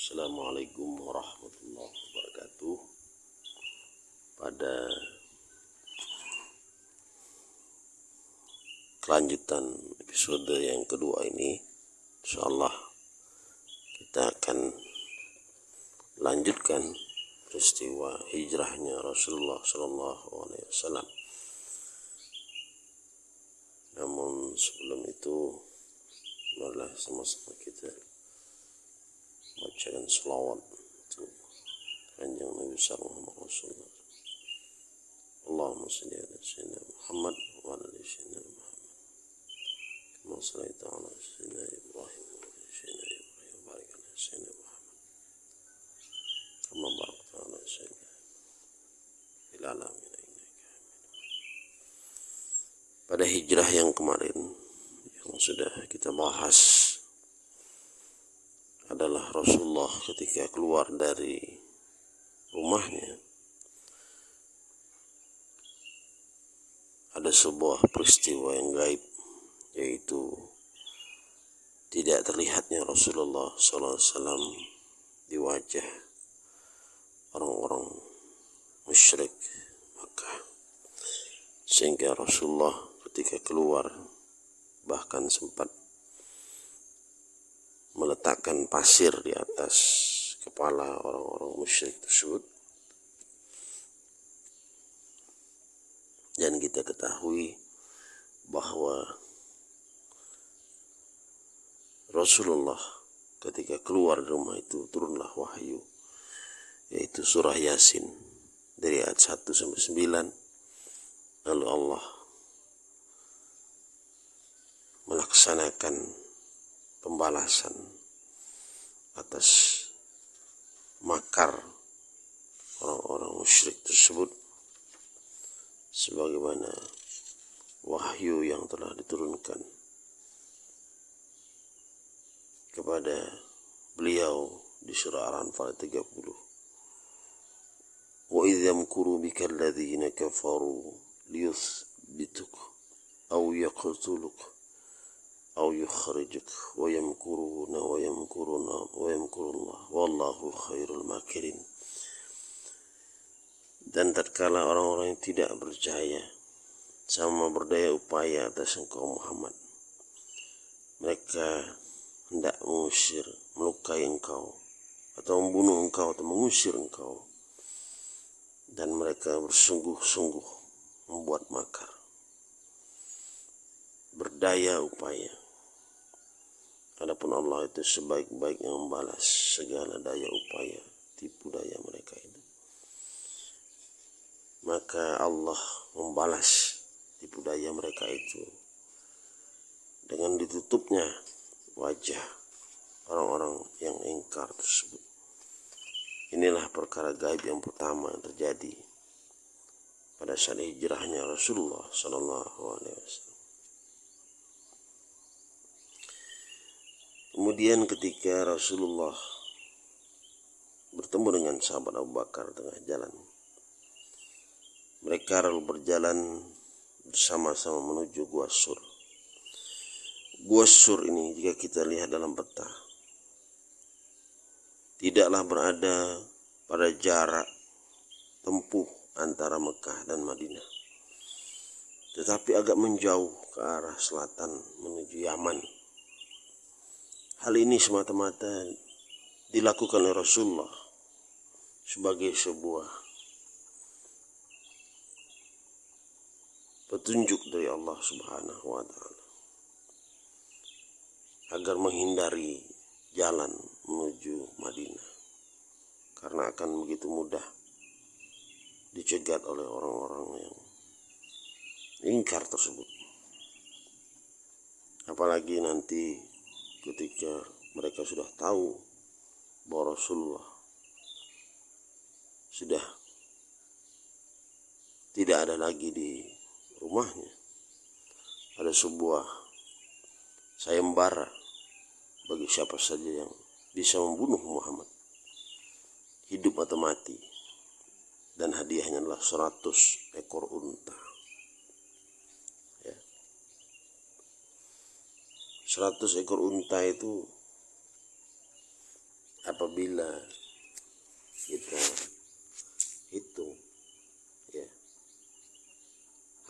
Assalamualaikum warahmatullahi wabarakatuh. Pada kelanjutan episode yang kedua ini InsyaAllah kita akan lanjutkan peristiwa hijrahnya Rasulullah Sallallahu Alaihi Wasallam. Namun sebelum itu marilah sama-sama kita bacakan selawat. Untuk kanjeng Nabi Sallallahu Alaihi Wasallam. Allahumma salli ala sayyidina Muhammad wa ala ali sayyidina Muhammad. Kama sallaita ala sayyidina Ibrahim wa ala sayyidina Ibrahim wa barik ala sayyidina Muhammad. Kama barakta ala sayyidina fil alamin pada hijrah yang kemarin yang sudah kita bahas Rasulullah ketika keluar dari rumahnya ada sebuah peristiwa yang gaib yaitu tidak terlihatnya Rasulullah SAW di wajah orang-orang musyrik Makkah. Sehingga Rasulullah ketika keluar bahkan sempat meletakkan pasir di atas kepala orang-orang musyrik tersebut. Dan kita ketahui bahwa Rasulullah ketika keluar rumah itu turunlah wahyu yaitu surah Yasin dari ayat 1 sampai 9 lalu Allah melaksanakan pembalasan atas makar orang-orang musyrik tersebut sebagaimana wahyu yang telah diturunkan kepada beliau di surah Al-Anfal 30 wa idh yamkuru bika alladhina kafaru liyuthbituk aw yaqtuluk أو يخرجك ويمكرون ويمكرون ويمكر الله والله خير الماكرين dan tatkala orang-orang yang tidak percaya sama berdaya upaya atas engkau Muhammad mereka hendak mengusir melukai engkau atau membunuh engkau atau mengusir engkau dan mereka bersungguh-sungguh membuat makar berdaya upaya Adapun Allah itu sebaik-baik yang membalas segala daya upaya tipu daya mereka itu. Maka Allah membalas tipu daya mereka itu dengan ditutupnya wajah orang-orang yang ingkar tersebut. Inilah perkara gaib yang pertama yang terjadi pada saat hijrahnya Rasulullah Sallallahu Alaihi Wasallam. Kemudian ketika Rasulullah bertemu dengan sahabat Abu Bakar tengah jalan, mereka lalu berjalan bersama-sama menuju Gua Sur. Gua Sur ini jika kita lihat dalam peta, tidaklah berada pada jarak tempuh antara Mekah dan Madinah. Tetapi agak menjauh ke arah selatan menuju Yaman Hal ini semata-mata dilakukan oleh Rasulullah sebagai sebuah petunjuk dari Allah Subhanahu wa taala agar menghindari jalan menuju Madinah karena akan begitu mudah dicegat oleh orang-orang yang ingkar tersebut. Apalagi nanti ketika mereka sudah tahu bahwa Rasulullah sudah tidak ada lagi di rumahnya. Ada sebuah sayembara bagi siapa saja yang bisa membunuh Muhammad. Hidup atau mati. Dan hadiahnya adalah 100 ekor unta 100 ekor unta itu apabila kita hitung ya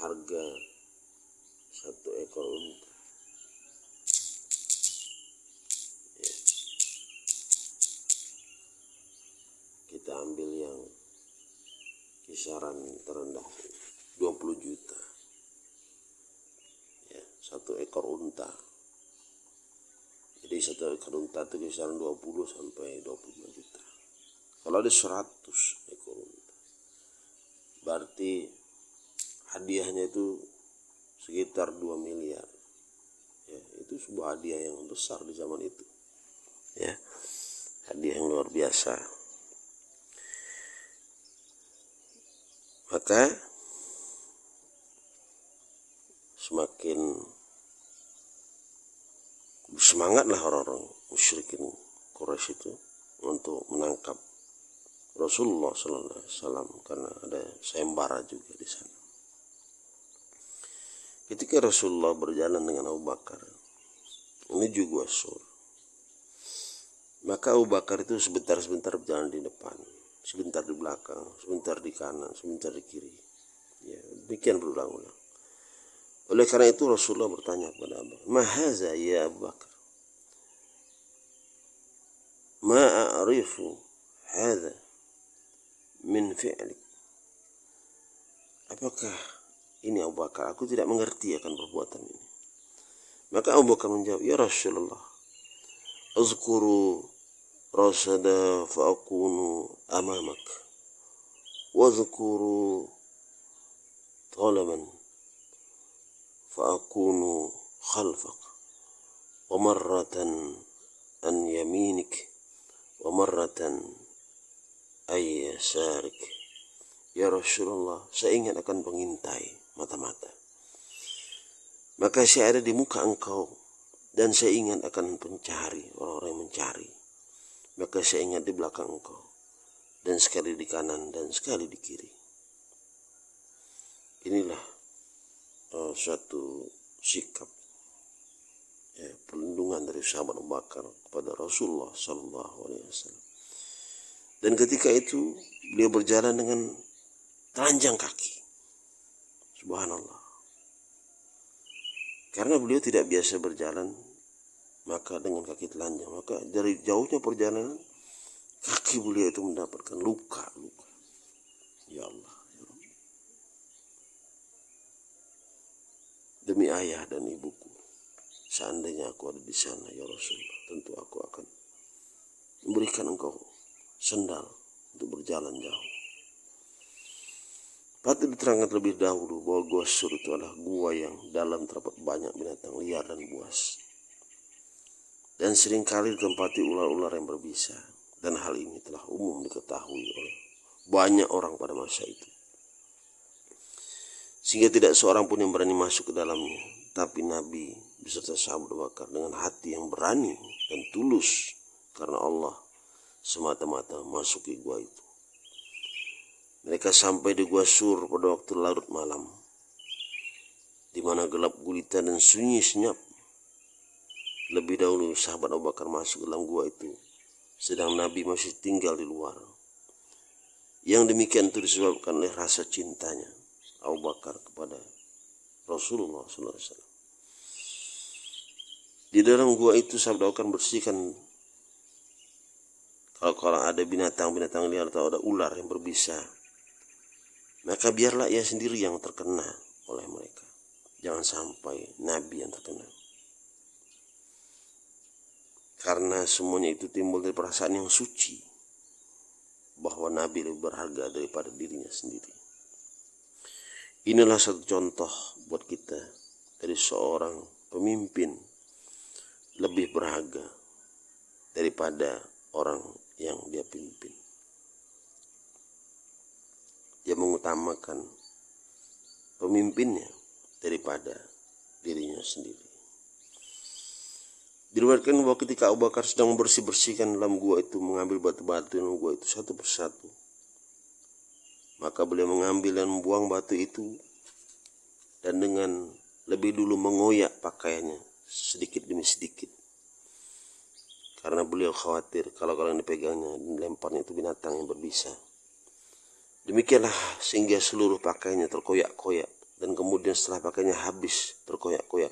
harga satu ekor unta ya. kita ambil yang kisaran terendah 20 juta ya satu ekor unta jadi satu ekor unta itu kisaran 20 sampai 25 juta. Kalau ada 100 ekor berarti hadiahnya itu sekitar 2 miliar. Ya itu sebuah hadiah yang besar di zaman itu. Ya hadiah yang luar biasa. Maka semakin semangatlah orang-orang musyrikin Quraisy itu untuk menangkap Rasulullah Sallallahu Alaihi Wasallam karena ada sayembara juga di sana. Ketika Rasulullah berjalan dengan Abu Bakar menuju Gua Sur, maka Abu Bakar itu sebentar-sebentar berjalan di depan, sebentar di belakang, sebentar di kanan, sebentar di kiri. Ya, demikian berulang-ulang. Oleh karena itu Rasulullah bertanya kepada Abu Bakar, Mahaza ya Abu Bakar? Ma a'rifu hadha min fi'lik. Apakah ini Abu Bakar? Aku tidak mengerti akan perbuatan ini. Maka Abu Bakar menjawab, Ya Rasulullah, Azkuru rasada fa'akunu amamak. Wazkuru talaman فأكون خلفك ومرة عن يمينك ومرة أي يسارك Ya Rasulullah, saya ingin akan mengintai mata-mata. Maka saya ada di muka engkau dan saya ingin akan mencari orang-orang yang mencari. Maka saya ingat di belakang engkau dan sekali di kanan dan sekali di kiri. Inilah uh, suatu sikap ya, perlindungan dari sahabat Abu Bakar kepada Rasulullah Sallallahu Alaihi Wasallam. Dan ketika itu beliau berjalan dengan telanjang kaki. Subhanallah. Karena beliau tidak biasa berjalan maka dengan kaki telanjang maka dari jauhnya perjalanan kaki beliau itu mendapatkan luka luka ya Allah demi ayah dan ibuku. Seandainya aku ada di sana, ya Rasulullah, tentu aku akan memberikan engkau sendal untuk berjalan jauh. Patut diterangkan terlebih dahulu bahwa gua sur itu adalah gua yang dalam terdapat banyak binatang liar dan buas. Dan sering kali ditempati ular-ular yang berbisa. Dan hal ini telah umum diketahui oleh banyak orang pada masa itu sehingga tidak seorang pun yang berani masuk ke dalamnya. Tapi Nabi beserta sahabat Bakar dengan hati yang berani dan tulus karena Allah semata-mata masuk ke gua itu. Mereka sampai di gua sur pada waktu larut malam, di mana gelap gulita dan sunyi senyap. Lebih dahulu sahabat Abu Bakar masuk dalam gua itu, sedang Nabi masih tinggal di luar. Yang demikian itu disebabkan oleh rasa cintanya Abu Bakar kepada Rasulullah SAW. Di dalam gua itu sabda akan bersihkan kalau kalau ada binatang-binatang liar atau ada ular yang berbisa, maka biarlah ia sendiri yang terkena oleh mereka. Jangan sampai Nabi yang terkena. Karena semuanya itu timbul dari perasaan yang suci bahwa Nabi lebih berharga daripada dirinya sendiri. Inilah satu contoh buat kita dari seorang pemimpin lebih berharga daripada orang yang dia pimpin. Dia mengutamakan pemimpinnya daripada dirinya sendiri. Diriwayatkan bahwa ketika Abu Bakar sedang membersih-bersihkan dalam gua itu mengambil batu-batu dalam gua itu satu persatu maka beliau mengambil dan membuang batu itu dan dengan lebih dulu mengoyak pakaiannya sedikit demi sedikit. karena beliau khawatir kalau yang dipegangnya lemparnya itu binatang yang berbisa. Demikianlah sehingga seluruh pakaiannya terkoyak-koyak dan kemudian setelah pakaiannya habis terkoyak-koyak.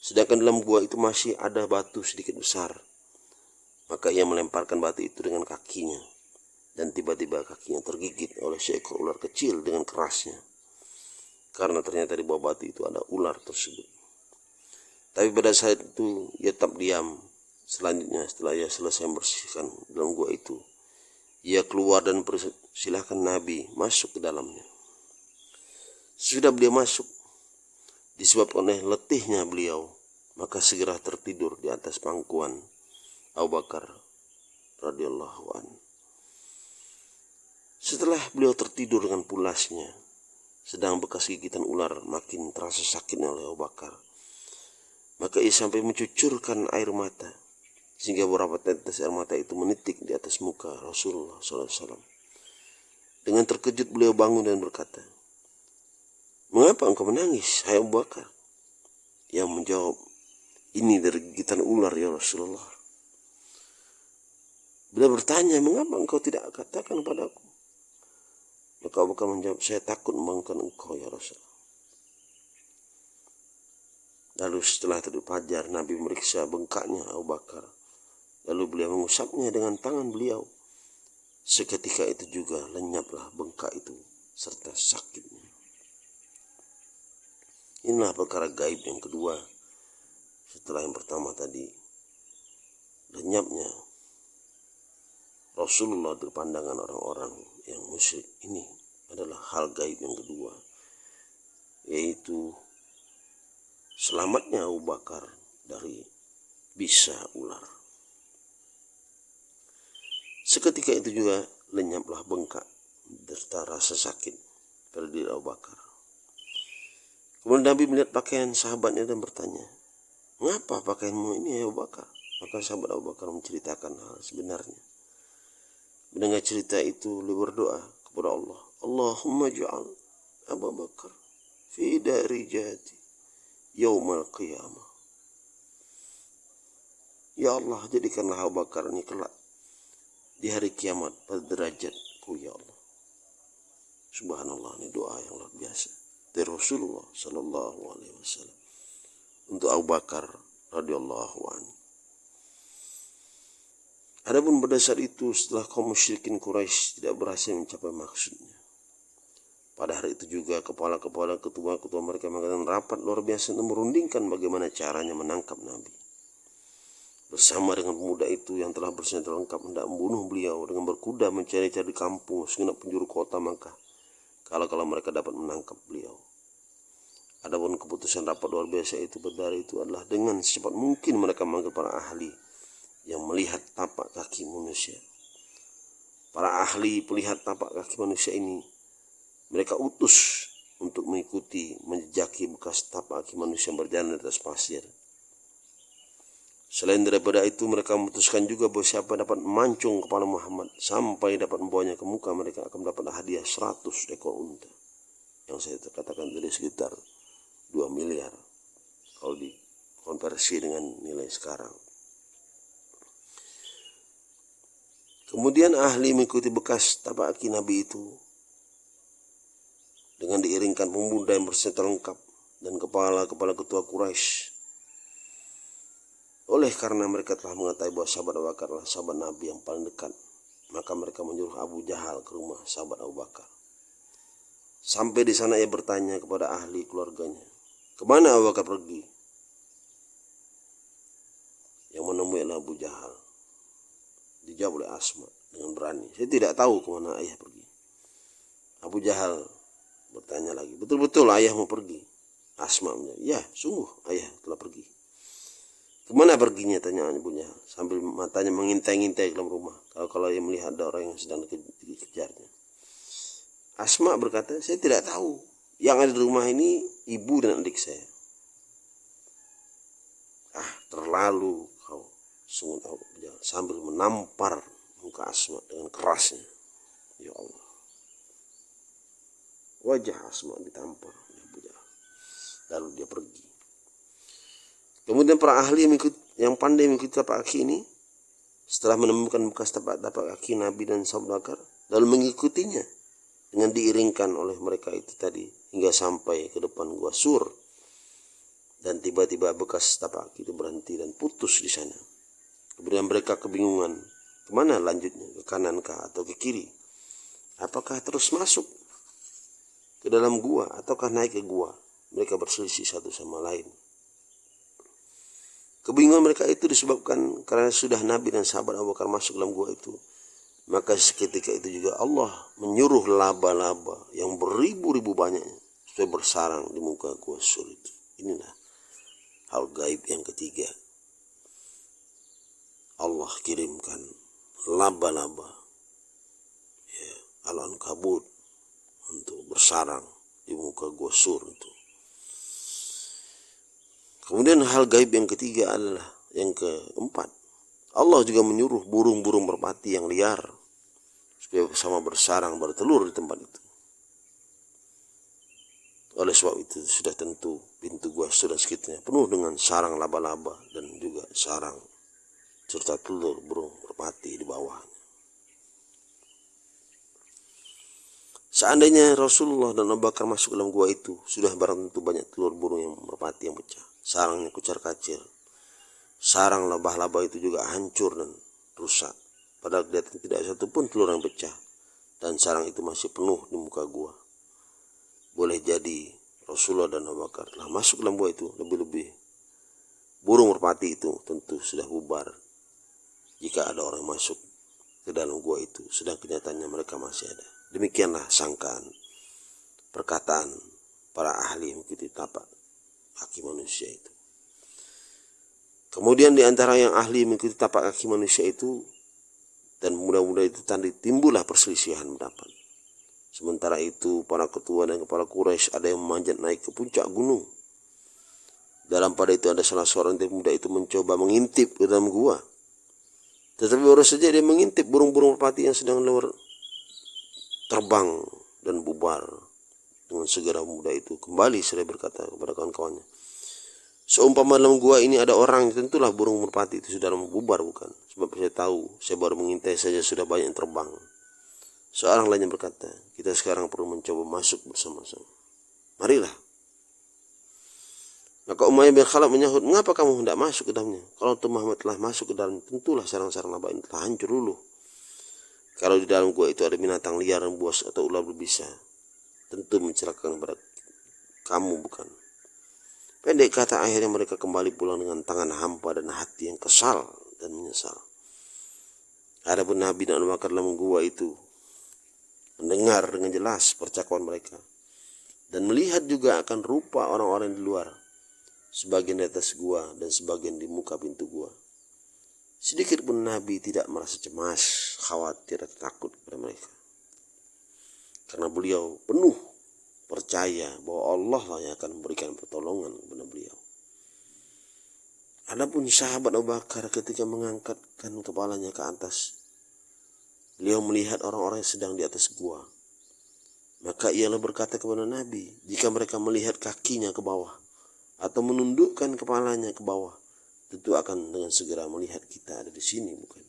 Sedangkan dalam gua itu masih ada batu sedikit besar. Maka ia melemparkan batu itu dengan kakinya dan tiba-tiba kakinya tergigit oleh seekor ular kecil dengan kerasnya. Karena ternyata di bawah batu itu ada ular tersebut. Tapi pada saat itu ia tetap diam Selanjutnya setelah ia selesai membersihkan dalam gua itu, ia keluar dan persilahkan Nabi masuk ke dalamnya. Sudah beliau masuk, disebabkan oleh letihnya beliau, maka segera tertidur di atas pangkuan Abu Bakar radhiyallahu an. Setelah beliau tertidur dengan pulasnya, sedang bekas gigitan ular makin terasa sakitnya oleh Abu Bakar. Maka ia sampai mencucurkan air mata sehingga beberapa tetes air mata itu menitik di atas muka Rasulullah SAW. Dengan terkejut beliau bangun dan berkata, Mengapa engkau menangis, hai Abu Bakar? Yang menjawab, ini dari gigitan ular ya Rasulullah. Bila bertanya, mengapa engkau tidak katakan padaku? Maka Abu Bakar menjawab, saya takut membangunkan engkau ya Rasulullah. Lalu setelah tadi fajar, Nabi meriksa bengkaknya Abu Bakar Lalu beliau mengusapnya dengan tangan beliau. Seketika itu juga lenyaplah bengkak itu serta sakitnya. Inilah perkara gaib yang kedua. Setelah yang pertama tadi, lenyapnya Rasulullah di pandangan orang-orang yang musyrik ini adalah hal gaib yang kedua, yaitu selamatnya Abu Bakar dari bisa ular. Seketika itu juga lenyaplah bengkak serta rasa sakit pada diri Abu Bakar. Kemudian Nabi melihat pakaian sahabatnya dan bertanya, Mengapa pakaianmu ini Abu Bakar? Maka sahabat Abu Bakar menceritakan hal sebenarnya. Mendengar cerita itu, beliau berdoa kepada Allah. Allahumma ja'al Abu Bakar fi dari jati yaumal qiyamah. Ya Allah, jadikanlah Abu Bakar ini kelak di hari kiamat pada derajatku ya Allah. Subhanallah ini doa yang luar biasa dari Rasulullah Sallallahu Alaihi Wasallam untuk Abu Bakar radhiyallahu anhu. Adapun pada saat itu setelah kaum musyrikin Quraisy tidak berhasil mencapai maksudnya. Pada hari itu juga kepala-kepala ketua-ketua mereka mengadakan rapat luar biasa untuk merundingkan bagaimana caranya menangkap Nabi bersama dengan pemuda itu yang telah bersenjata lengkap hendak membunuh beliau dengan berkuda mencari-cari kampung segenap penjuru kota maka kalau kalau mereka dapat menangkap beliau. Adapun keputusan rapat luar biasa itu berdari itu adalah dengan secepat mungkin mereka memanggil para ahli yang melihat tapak kaki manusia. Para ahli melihat tapak kaki manusia ini mereka utus untuk mengikuti menjejaki bekas tapak kaki manusia yang berjalan di atas pasir Selain daripada itu mereka memutuskan juga bahwa siapa dapat mancung kepala Muhammad sampai dapat membawanya ke muka mereka akan mendapat hadiah 100 ekor unta. Yang saya katakan tadi sekitar 2 miliar kalau dikonversi dengan nilai sekarang. Kemudian ahli mengikuti bekas tapak kaki Nabi itu dengan diiringkan pemuda yang bersenjata lengkap dan kepala-kepala ketua Quraisy oleh karena mereka telah mengetahui bahwa sahabat Abu Bakar adalah sahabat Nabi yang paling dekat, maka mereka menyuruh Abu Jahal ke rumah sahabat Abu Bakar. Sampai di sana ia bertanya kepada ahli keluarganya, ke mana Abu Bakar pergi? Yang menemui Abu Jahal. Dijawab oleh Asma dengan berani. Saya tidak tahu ke mana ayah pergi. Abu Jahal bertanya lagi, betul-betul ayah mau pergi? Asma menjawab, ya sungguh ayah telah pergi. Ke mana perginya tanya ibunya sambil matanya mengintai-ngintai ke dalam rumah. Kalau kalau ia melihat ada orang yang sedang dikejarnya. Asma berkata, saya tidak tahu. Yang ada di rumah ini ibu dan adik saya. Ah, terlalu sungguh tahu sambil menampar muka Asma dengan kerasnya. Ya Allah. Wajah Asma ditampar. Lalu dia pergi. Kemudian para ahli yang, pandai mengikuti tapak kaki ini setelah menemukan bekas tapak-tapak kaki Nabi dan sahabat lalu mengikutinya dengan diiringkan oleh mereka itu tadi hingga sampai ke depan gua sur dan tiba-tiba bekas tapak kaki itu berhenti dan putus di sana kemudian mereka kebingungan ke mana lanjutnya ke kanan kah atau ke kiri apakah terus masuk ke dalam gua ataukah naik ke gua mereka berselisih satu sama lain Kebingungan mereka itu disebabkan karena sudah Nabi dan sahabat Abu Bakar masuk dalam gua itu. Maka seketika itu juga Allah menyuruh laba-laba yang beribu-ribu banyaknya supaya bersarang di muka gua sur itu. Inilah hal gaib yang ketiga. Allah kirimkan laba-laba ya, alam kabut untuk bersarang di muka gua sur itu. Kemudian hal gaib yang ketiga adalah yang keempat. Allah juga menyuruh burung-burung merpati yang liar supaya sama bersarang bertelur di tempat itu. Oleh sebab itu sudah tentu pintu gua sudah sekitarnya penuh dengan sarang laba-laba dan juga sarang serta telur burung merpati di bawahnya. Seandainya Rasulullah dan Abu Bakar masuk dalam gua itu, sudah barang tentu banyak telur burung yang merpati yang pecah sarangnya kucar kacir. Sarang lebah-lebah itu juga hancur dan rusak. Padahal kelihatan tidak satu pun telur yang pecah. Dan sarang itu masih penuh di muka gua. Boleh jadi Rasulullah dan Abu Bakar telah masuk dalam gua itu lebih-lebih. Burung merpati itu tentu sudah bubar. Jika ada orang masuk ke dalam gua itu, sedang kenyataannya mereka masih ada. Demikianlah sangkaan, perkataan para ahli mengikuti tapak kaki manusia itu. Kemudian di antara yang ahli mengikuti tapak kaki manusia itu dan mudah-mudahan itu tadi timbullah perselisihan pendapat. Sementara itu para ketua dan kepala Quraisy ada yang memanjat naik ke puncak gunung. Dalam pada itu ada salah seorang yang muda itu mencoba mengintip ke dalam gua. Tetapi baru saja dia mengintip burung-burung merpati yang sedang luar terbang dan bubar. Dengan segera muda itu kembali saya berkata kepada kawan-kawannya. Seumpama dalam gua ini ada orang tentulah burung merpati itu sudah membubar bukan? Sebab saya tahu saya baru mengintai saja sudah banyak yang terbang. Seorang lainnya berkata kita sekarang perlu mencoba masuk bersama-sama. Marilah maka Umayyah bin Khalaf menyahut, mengapa kamu hendak masuk ke dalamnya? Kalau Tuh Muhammad telah masuk ke dalam, tentulah sarang-sarang laba ini telah hancur dulu. Kalau di dalam gua itu ada binatang liar, buas atau ular berbisa, tentu mencelakakan pada kamu bukan. Pendek kata akhirnya mereka kembali pulang dengan tangan hampa dan hati yang kesal dan menyesal. Adapun Nabi dan Bakar dalam gua itu mendengar dengan jelas percakapan mereka dan melihat juga akan rupa orang-orang di luar sebagian di atas gua dan sebagian di muka pintu gua. Sedikit pun Nabi tidak merasa cemas, khawatir, atau takut kepada mereka karena beliau penuh percaya bahwa Allah lah yang akan memberikan pertolongan kepada beliau. Adapun sahabat Abu Bakar ketika mengangkatkan kepalanya ke atas, beliau melihat orang-orang yang sedang di atas gua. Maka ialah berkata kepada Nabi, jika mereka melihat kakinya ke bawah atau menundukkan kepalanya ke bawah, tentu akan dengan segera melihat kita ada di sini, bukan?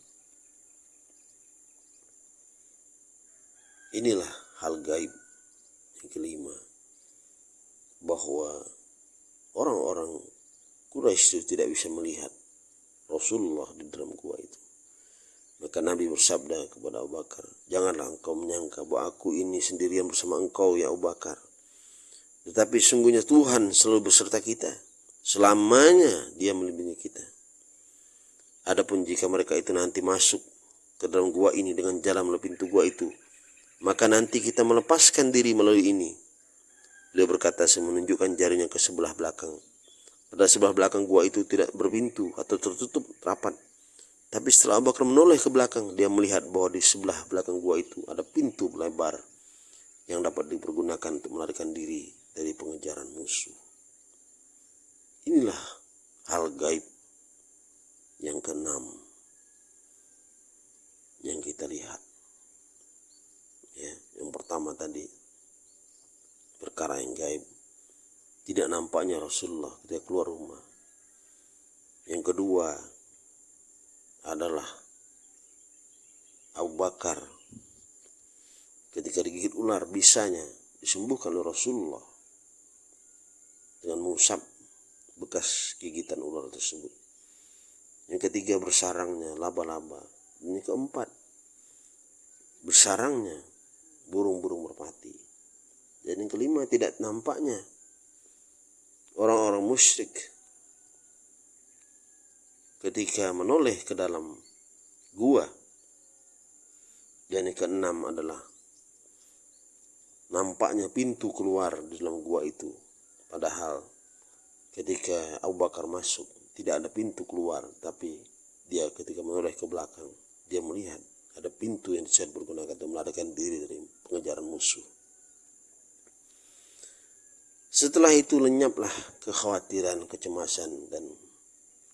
Inilah hal gaib yang kelima bahwa orang-orang Quraisy itu tidak bisa melihat Rasulullah di dalam gua itu. Maka Nabi bersabda kepada Abu Bakar, Janganlah engkau menyangka bahwa aku ini sendirian bersama engkau ya Abu Bakar. Tetapi sungguhnya Tuhan selalu beserta kita. Selamanya dia melindungi kita. Adapun jika mereka itu nanti masuk ke dalam gua ini dengan jalan melalui pintu gua itu, maka nanti kita melepaskan diri melalui ini. Beliau berkata saya menunjukkan jarinya ke sebelah belakang. Pada sebelah belakang gua itu tidak berpintu atau tertutup rapat. Tapi setelah Abu Bakar menoleh ke belakang, dia melihat bahwa di sebelah belakang gua itu ada pintu lebar yang dapat dipergunakan untuk melarikan diri dari pengejaran musuh. Inilah hal gaib yang keenam yang kita lihat. Ya yang pertama tadi perkara yang gaib. Tidak nampaknya Rasulullah ketika keluar rumah. Yang kedua adalah Abu Bakar ketika digigit ular bisanya disembuhkan oleh Rasulullah dengan mengusap bekas gigitan ular tersebut. Yang ketiga bersarangnya laba-laba. Ini keempat bersarangnya burung-burung merpati. Dan yang kelima tidak nampaknya orang-orang musyrik ketika menoleh ke dalam gua. Dan yang keenam adalah nampaknya pintu keluar di dalam gua itu. Padahal ketika Abu Bakar masuk tidak ada pintu keluar, tapi dia ketika menoleh ke belakang dia melihat ada pintu yang bisa dipergunakan untuk melarikan diri dari pengejaran musuh. Setelah itu lenyaplah kekhawatiran, kecemasan dan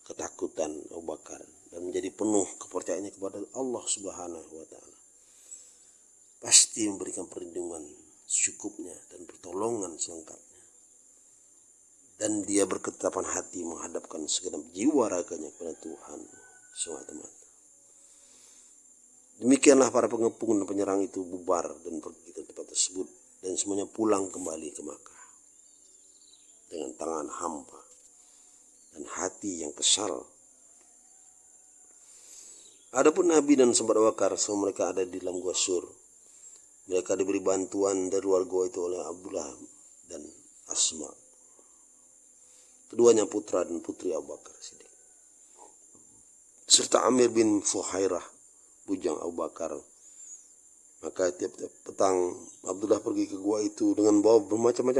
ketakutan Abu Bakar dan menjadi penuh kepercayaannya kepada Allah Subhanahu wa taala. Pasti memberikan perlindungan secukupnya dan pertolongan selengkapnya. Dan dia berketapan hati menghadapkan segenap jiwa raganya kepada Tuhan semata-mata. Demikianlah para pengepung dan penyerang itu bubar dan pergi ke tempat tersebut dan semuanya pulang kembali ke Makkah dengan tangan hampa dan hati yang kesal. Adapun Nabi dan sahabat Wakar semua mereka ada di dalam gua sur. Mereka diberi bantuan dari luar gua itu oleh Abdullah dan Asma. Keduanya putra dan putri Abu Bakar Siddiq. Serta Amir bin Fuhairah, bujang Abu Bakar. Maka tiap-tiap petang Abdullah pergi ke gua itu dengan bawa bermacam-macam